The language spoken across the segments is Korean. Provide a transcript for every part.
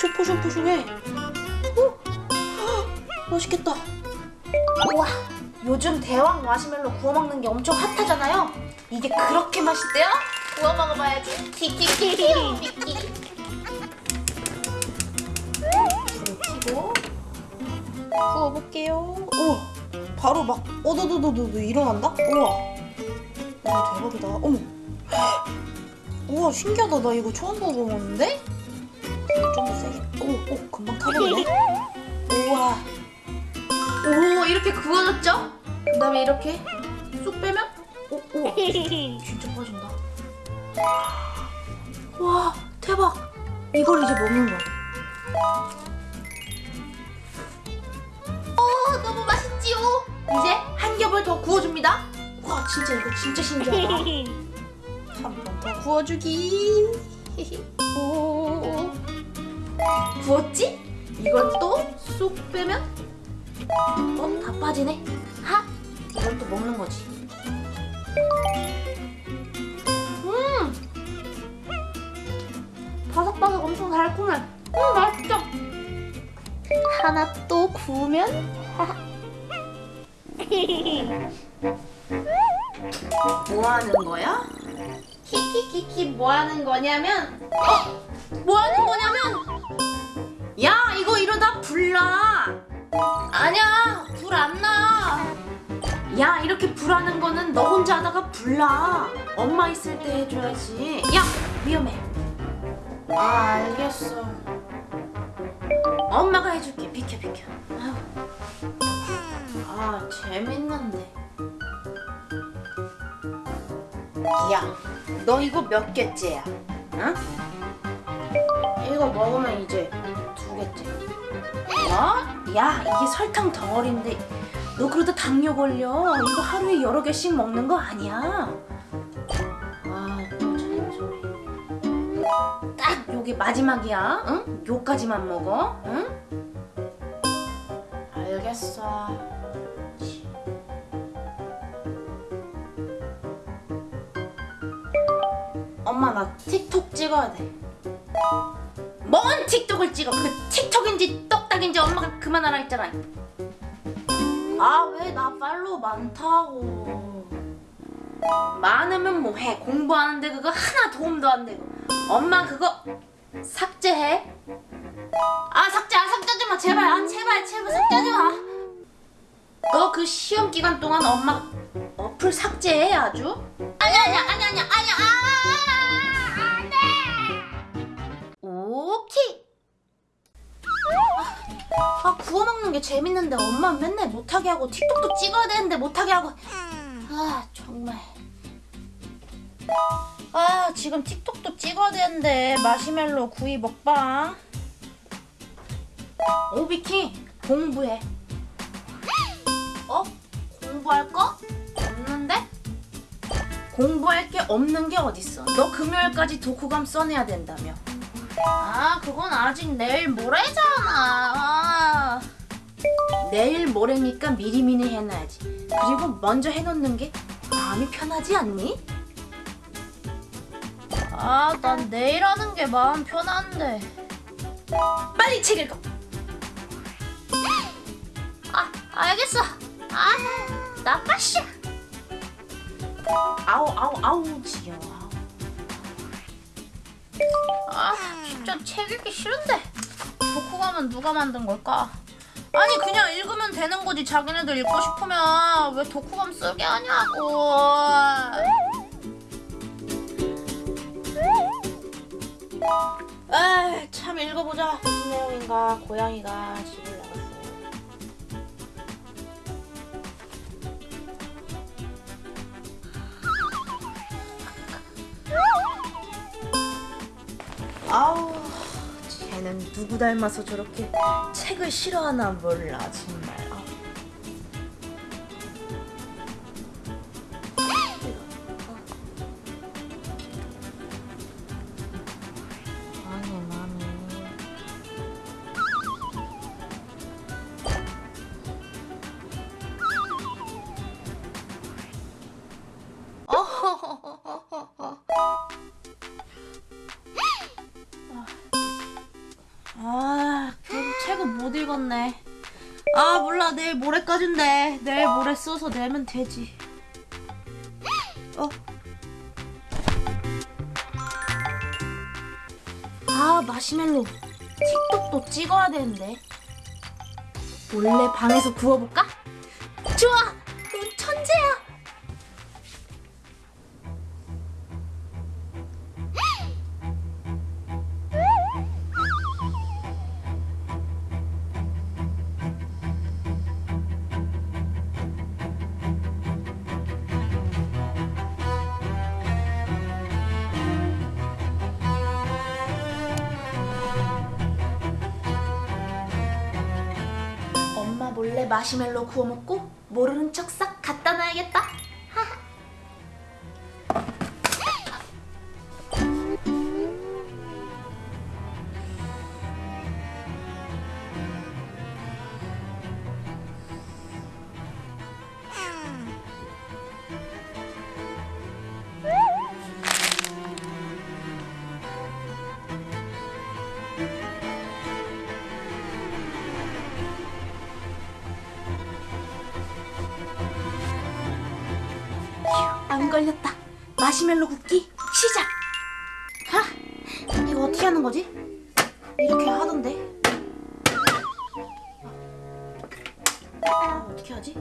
엄청 포송포송해. 오, 맛있겠다. 우와, 요즘 대왕 마시멜로 구워 먹는 게 엄청 핫하잖아요. 이게 그렇게 맛있대요? 구워 먹어봐야지. 키키키키. 불을 켜고 구워볼게요. 우와, 바로 막 오도도도도 일어난다? 우와, 와 대박이다. 어머. 우와 신기하다 나 이거 처음 먹어보는데? 좀더 세게 오, 오 금방 타버리네. 우와. 오 이렇게 구워졌죠? 그 다음에 이렇게 쑥 빼면? 오, 우와 진짜 빠진다. 와 대박. 이걸 이제 먹는 거야. 어 너무 맛있지요? 이제 한 겹을 더 구워줍니다. 와 진짜 이거 진짜 신기하다. 한 번 더 구워주기. 오. 구웠지? 이걸 또쑥 빼면 어? 다 빠지네. 하? 이걸 또 먹는 거지. 음! 바삭바삭 엄청 달콤해. 음, 맛있다. 하나 또 구우면 뭐 하는 거야? 키키키키 뭐 하는 거냐면 어? 뭐 하는 거냐면 야 이거 이러다 불나 아니야 불 안 나. 야 이렇게 불하는 거는 너 혼자 하다가 불나 엄마 있을 때 해줘야지 야 위험해 아 알겠어 엄마가 해줄게 비켜 비켜 아유. 아 재밌는데 야, 너 이거 몇 개째야? 응? 이거 먹으면 이제 두 개째. 어? 야, 이게 설탕 덩어리인데 너 그러다 당뇨 걸려. 이거 하루에 여러 개씩 먹는 거 아니야. 아, 또 잔소리. 딱 요게 마지막이야. 응? 요까지만 먹어. 응? 알겠어. 엄마 나 틱톡 찍어야 돼. 뭔 틱톡을 찍어? 그 틱톡인지 떡딱인지 엄마가 그만하라 했잖아. 아 왜 나 팔로우 많다고. 많으면 뭐해 공부하는데 그거 하나 도움도 안 되고. 엄마 그거 삭제해. 아 삭제 아 삭제하지 마 제발 아 제발 제발 삭제하지 마. 너 그 시험 기간 동안 엄마 어플 삭제해 아주. 아니 아니 아니 아니 구워 먹는 게 재밌는데 엄마 맨날 못하게 하고 틱톡도 찍어야 되는데 못하게 하고. 아 정말. 아 지금 틱톡도 찍어야 되는데 마시멜로 구이 먹방. 오비키 공부해. 어? 공부할 거? 없는데? 공부할 게 없는 게 어딨어? 너 금요일까지 독후감 써내야 된다며. 아, 그건 아직 내일 모레잖아. 아. 내일 모레니까 미리미리 해놔야지. 그리고 먼저 해놓는 게 마음이 편하지 않니? 아, 난 내일 하는 게 마음 편한데. 빨리 책 읽어. 아, 알겠어. 아, 나빠씨. 아우 아우 아우 지겨워. 아 진짜 책 읽기 싫은데. 독후감은 누가 만든 걸까? 아니 그냥 읽으면 되는 거지 자기네들 읽고 싶으면 왜 독후감 쓰게 하냐고. 아참 읽어보자 무슨 내용인가 고양이가 집을 나갔어요. 아우 쟤는 누구 닮아서 저렇게 책을 싫어하나 몰라 정말 익었네. 아 몰라 내일 모레까지인데 내일 모레 써서 내면 되지. 어? 아 마시멜로 틱톡도 찍어야 되는데 몰래 방에서 구워볼까? 좋아, 마시멜로 구워 먹고 모르는 척 싹 갖다 놔야겠다. 안 걸렸다. 마시멜로 굽기 시작. 하, 이거 어떻게 하는 거지? 이렇게 하던데. 아, 어떻게 하지?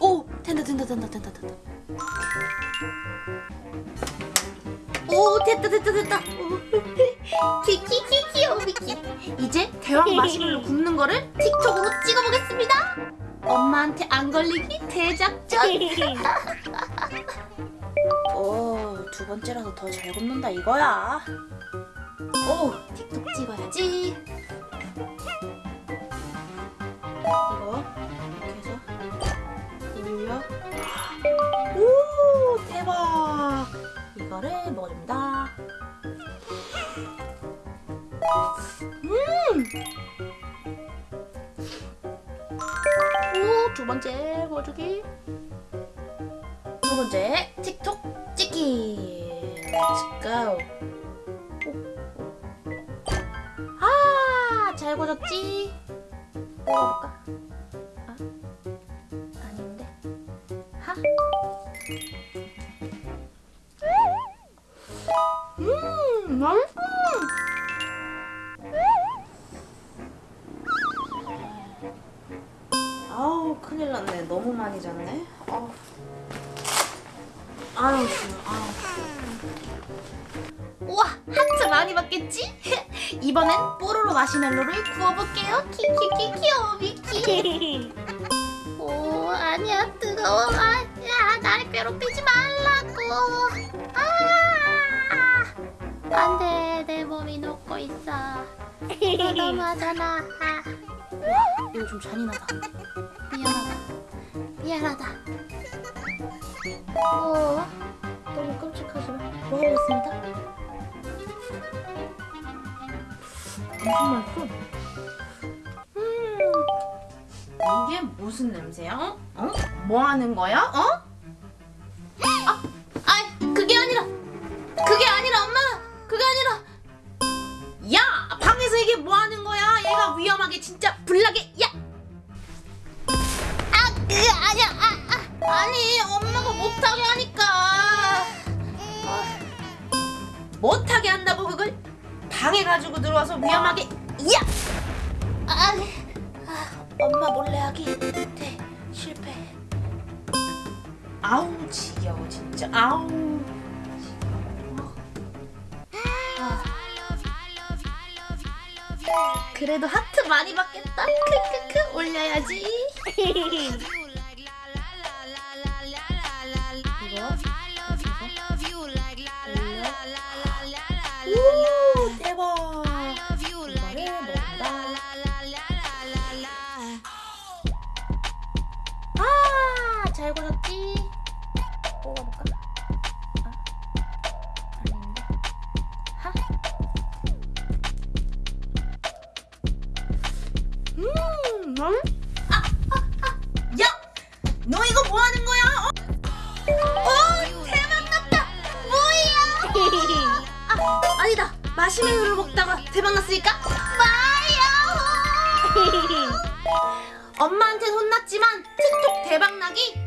오, 된다, 된다, 된다, 된다, 된다. 오, 됐다, 됐다, 됐다. 오, 키키키 귀여워 미키. 이제 대왕 마시멜로 굽는 거를 틱톡으로 찍어보겠습니다. 엄마한테 안 걸리기 대작전. 오, 두 번째라서 더 잘 굽는다 이거야. 오, 틱톡 찍어야지. 이거 해서 올려. 오, 대박. 이거를 먹어줍니다. 음. 두 번째 보여주기. 두 번째 틱톡 찍기. Let's go. 오, 오. 아? 아, 아닌데. 하. 음, 맛있어. 큰일 났네 너무 많이 잤네. 아우 아유 좋아 아우 우와 하트 많이 받겠지? 이번엔 뽀로로 마시멜로를 구워볼게요. 키키키 귀여워 미키. 오 아니야 뜨거워. 아 야 날 괴롭히지 말라고. 아! 안 돼 내 몸이 녹고 있어. 너무하잖아 아. 이거 좀 잔인하다. 미안하다. 미안하다. 어, 너무 끔찍하지만 먹어보겠습니다. 엄청 맛있어. 음, 이게 무슨 냄새야? 어? 뭐 하는 거야? 어? 아, 아니, 엄마가 못하게 하니까. 아, 못하게 한다고 그걸 방에 가지고 들어와서 위험하게. 야! 아, 아, 엄마 몰래 하기 대 실패. 아우 지겨워 진짜. 아우. 지겨워. 아. 그래도 하트 많이 받겠다. 크크크 올려야지. 마시멜로 먹다가 대박났으니까 파이어! 엄마한테 혼났지만 틱톡 대박나기